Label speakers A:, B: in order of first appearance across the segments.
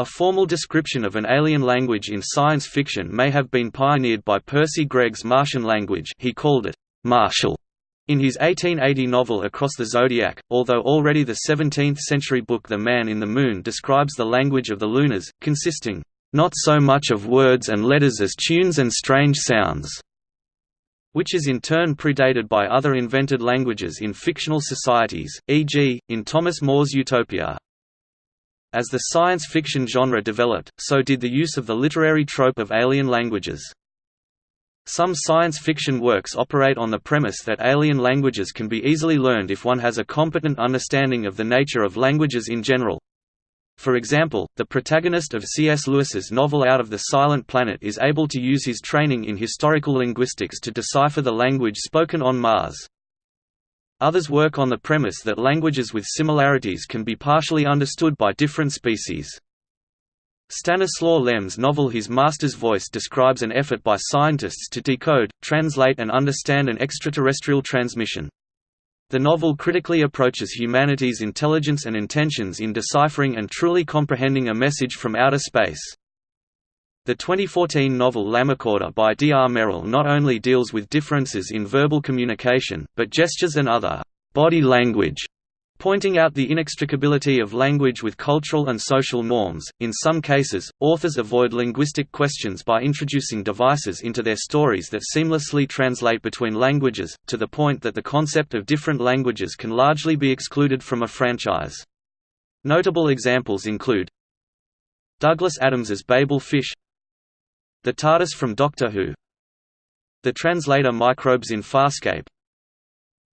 A: A formal description of an alien language in science fiction may have been pioneered by Percy Greg's Martian language he called it Martial in his 1880 novel Across the Zodiac, although already the 17th-century book The Man in the Moon describes the language of the Lunars, consisting, "...not so much of words and letters as tunes and strange sounds." which is in turn predated by other invented languages in fictional societies, e.g., in Thomas More's Utopia. As the science fiction genre developed, so did the use of the literary trope of alien languages. Some science fiction works operate on the premise that alien languages can be easily learned if one has a competent understanding of the nature of languages in general. For example, the protagonist of C.S. Lewis's novel Out of the Silent Planet is able to use his training in historical linguistics to decipher the language spoken on Mars. Others work on the premise that languages with similarities can be partially understood by different species. Stanislaw Lem's novel His Master's Voice describes an effort by scientists to decode, translate and understand an extraterrestrial transmission. The novel critically approaches humanity's intelligence and intentions in deciphering and truly comprehending a message from outer space. The 2014 novel Lammerkorder by D. R. Merrill not only deals with differences in verbal communication, but gestures and other body language, pointing out the inextricability of language with cultural and social norms. In some cases, authors avoid linguistic questions by introducing devices into their stories that seamlessly translate between languages, to the point that the concept of different languages can largely be excluded from a franchise. Notable examples include Douglas Adams's Babel Fish the TARDIS from Doctor Who The translator microbes in Farscape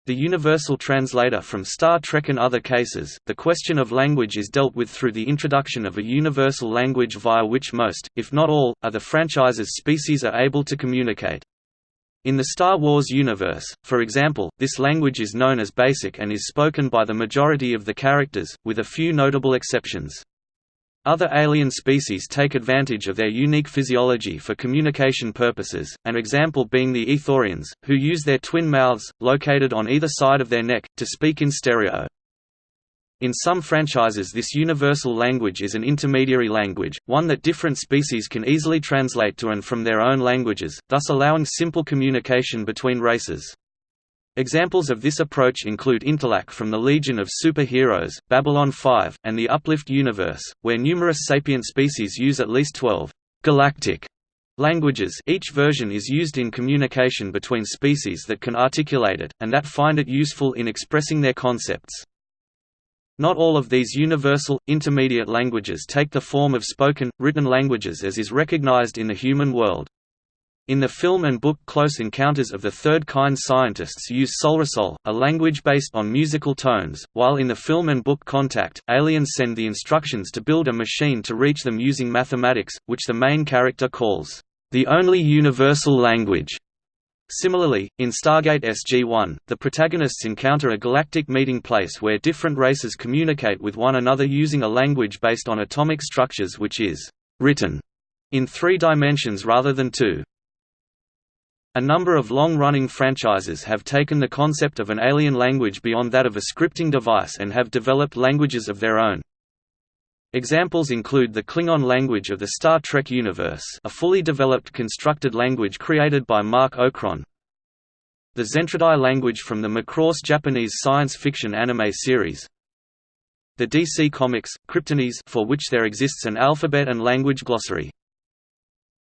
A: The universal translator from Star Trek and other cases, the question of language is dealt with through the introduction of a universal language via which most, if not all, of the franchise's species are able to communicate. In the Star Wars universe, for example, this language is known as Basic and is spoken by the majority of the characters, with a few notable exceptions. Other alien species take advantage of their unique physiology for communication purposes, an example being the Ithorians, who use their twin mouths, located on either side of their neck, to speak in stereo. In some franchises this universal language is an intermediary language, one that different species can easily translate to and from their own languages, thus allowing simple communication between races. Examples of this approach include Interlac from the Legion of Super-Heroes, Babylon 5, and the Uplift universe, where numerous sapient species use at least 12 galactic languages each version is used in communication between species that can articulate it, and that find it useful in expressing their concepts. Not all of these universal, intermediate languages take the form of spoken, written languages as is recognized in the human world. In the film and book Close Encounters of the Third Kind scientists use Solresol, a language based on musical tones, while in the film and book Contact, aliens send the instructions to build a machine to reach them using mathematics, which the main character calls, "...the only universal language." Similarly, in Stargate SG-1, the protagonists encounter a galactic meeting place where different races communicate with one another using a language based on atomic structures which is «written» in three dimensions rather than two. A number of long-running franchises have taken the concept of an alien language beyond that of a scripting device and have developed languages of their own. Examples include the Klingon language of the Star Trek universe a fully developed constructed language created by Marc Okrand, the Zentradi language from the Macross Japanese science fiction anime series, the DC Comics, Kryptonese for which there exists an alphabet and language glossary.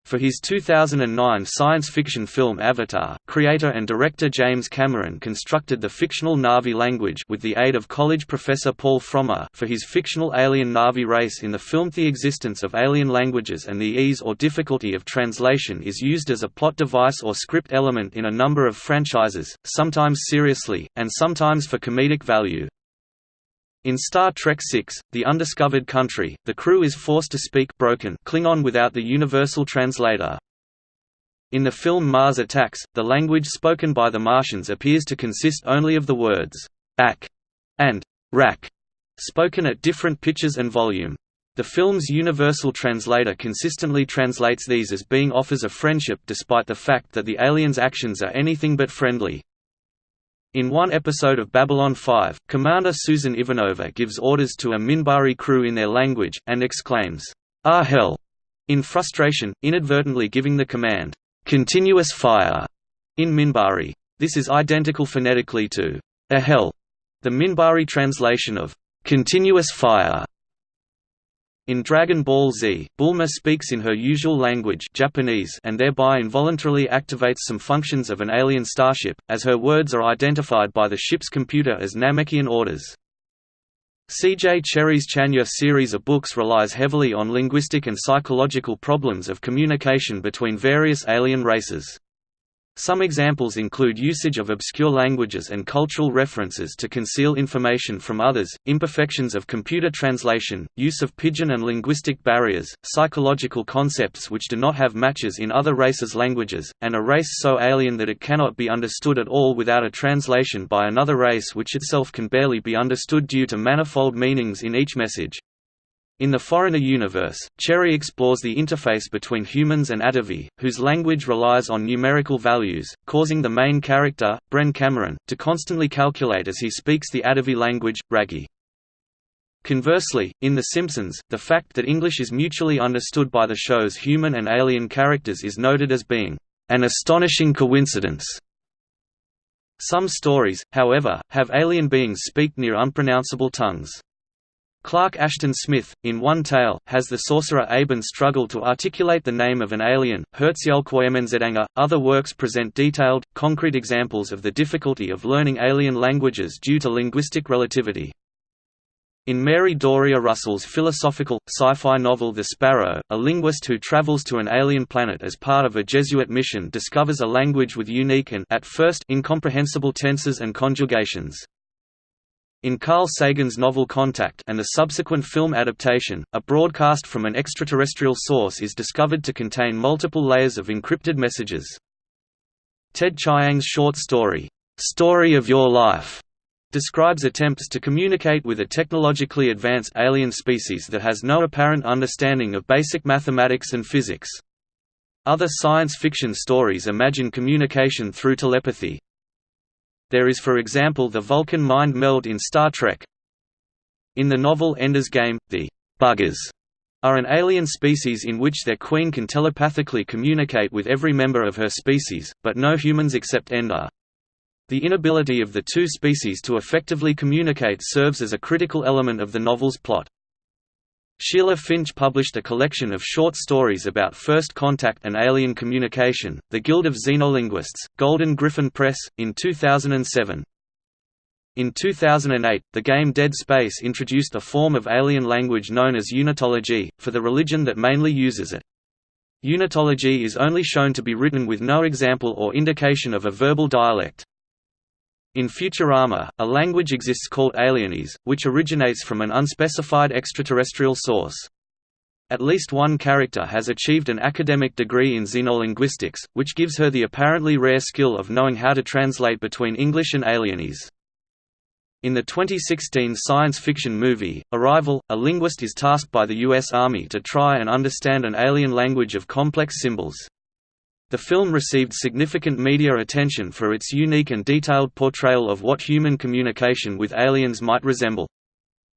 A: For his 2009 science fiction film Avatar, creator and director James Cameron constructed the fictional Na'vi language with the aid of college professor Paul Frommer for his fictional alien Na'vi race in the film The existence of alien languages and the ease or difficulty of translation is used as a plot device or script element in a number of franchises, sometimes seriously, and sometimes for comedic value. In Star Trek VI, The Undiscovered Country, the crew is forced to speak broken Klingon without the universal translator. In the film Mars Attacks, the language spoken by the Martians appears to consist only of the words «ak» and «rak», spoken at different pitches and volume. The film's universal translator consistently translates these as being offers of friendship despite the fact that the aliens' actions are anything but friendly. In one episode of Babylon 5, Commander Susan Ivanova gives orders to a Minbari crew in their language, and exclaims, Ah hell, in frustration, inadvertently giving the command, continuous fire, in Minbari. This is identical phonetically to a hell, the Minbari translation of continuous fire. In Dragon Ball Z, Bulma speaks in her usual language Japanese and thereby involuntarily activates some functions of an alien starship, as her words are identified by the ship's computer as Namekian orders. C.J. Cherryh's Chanur series of books relies heavily on linguistic and psychological problems of communication between various alien races. Some examples include usage of obscure languages and cultural references to conceal information from others, imperfections of computer translation, use of pidgin and linguistic barriers, psychological concepts which do not have matches in other races' languages, and a race so alien that it cannot be understood at all without a translation by another race which itself can barely be understood due to manifold meanings in each message. In the Foreigner universe, Cherryh explores the interface between humans and Atevi, whose language relies on numerical values, causing the main character, Bren Cameron, to constantly calculate as he speaks the Atevi language, Ragi. Conversely, in The Simpsons, the fact that English is mutually understood by the show's human and alien characters is noted as being an astonishing coincidence. Some stories, however, have alien beings speak near unpronounceable tongues. Clark Ashton Smith, in one tale, has the sorcerer Eibon struggle to articulate the name of an alien, Hziulquoigmnzhah. Other works present detailed, concrete examples of the difficulty of learning alien languages due to linguistic relativity. In Mary Doria Russell's philosophical, sci-fi novel The Sparrow, a linguist who travels to an alien planet as part of a Jesuit mission discovers a language with unique and at first incomprehensible tenses and conjugations. In Carl Sagan's novel Contact and the subsequent film adaptation, a broadcast from an extraterrestrial source is discovered to contain multiple layers of encrypted messages. Ted Chiang's short story, "'Story of Your Life' describes attempts to communicate with a technologically advanced alien species that has no apparent understanding of basic mathematics and physics. Other science fiction stories imagine communication through telepathy, there is for example the Vulcan mind meld in Star Trek. In the novel Ender's Game, the «buggers» are an alien species in which their queen can telepathically communicate with every member of her species, but no humans except Ender. The inability of the two species to effectively communicate serves as a critical element of the novel's plot. Sheila Finch published a collection of short stories about first contact and alien communication, The Guild of Xenolinguists, Golden Gryphon Press, in 2007. In 2008, the game Dead Space introduced a form of alien language known as unitology, for the religion that mainly uses it. Unitology is only shown to be written with no example or indication of a verbal dialect. In Futurama, a language exists called Alienese, which originates from an unspecified extraterrestrial source. At least one character has achieved an academic degree in xenolinguistics, which gives her the apparently rare skill of knowing how to translate between English and Alienese. In the 2016 science fiction movie, Arrival, a linguist is tasked by the U.S. Army to try and understand an alien language of complex symbols. The film received significant media attention for its unique and detailed portrayal of what human communication with aliens might resemble.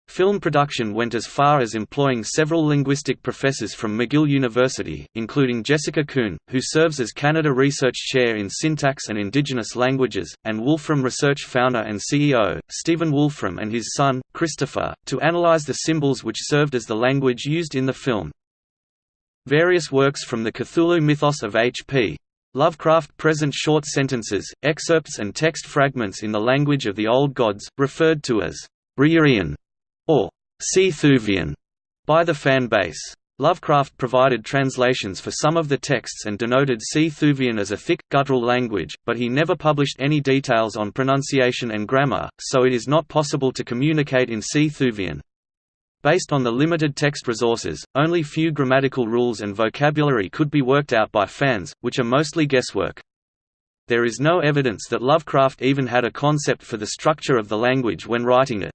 A: Film production went as far as employing several linguistic professors from McGill University, including Jessica Coon, who serves as Canada Research Chair in Syntax and Indigenous Languages, and Wolfram Research founder and CEO, Stephen Wolfram and his son, Christopher, to analyze the symbols which served as the language used in the film. Various works from the Cthulhu mythos of H.P. Lovecraft present short sentences, excerpts and text fragments in the language of the Old Gods, referred to as R'lyehian or Cthuvian by the fan base. Lovecraft provided translations for some of the texts and denoted Cthuvian as a thick, guttural language, but he never published any details on pronunciation and grammar, so it is not possible to communicate in Cthuvian. Based on the limited text resources, only few grammatical rules and vocabulary could be worked out by fans, which are mostly guesswork. There is no evidence that Lovecraft even had a concept for the structure of the language when writing it.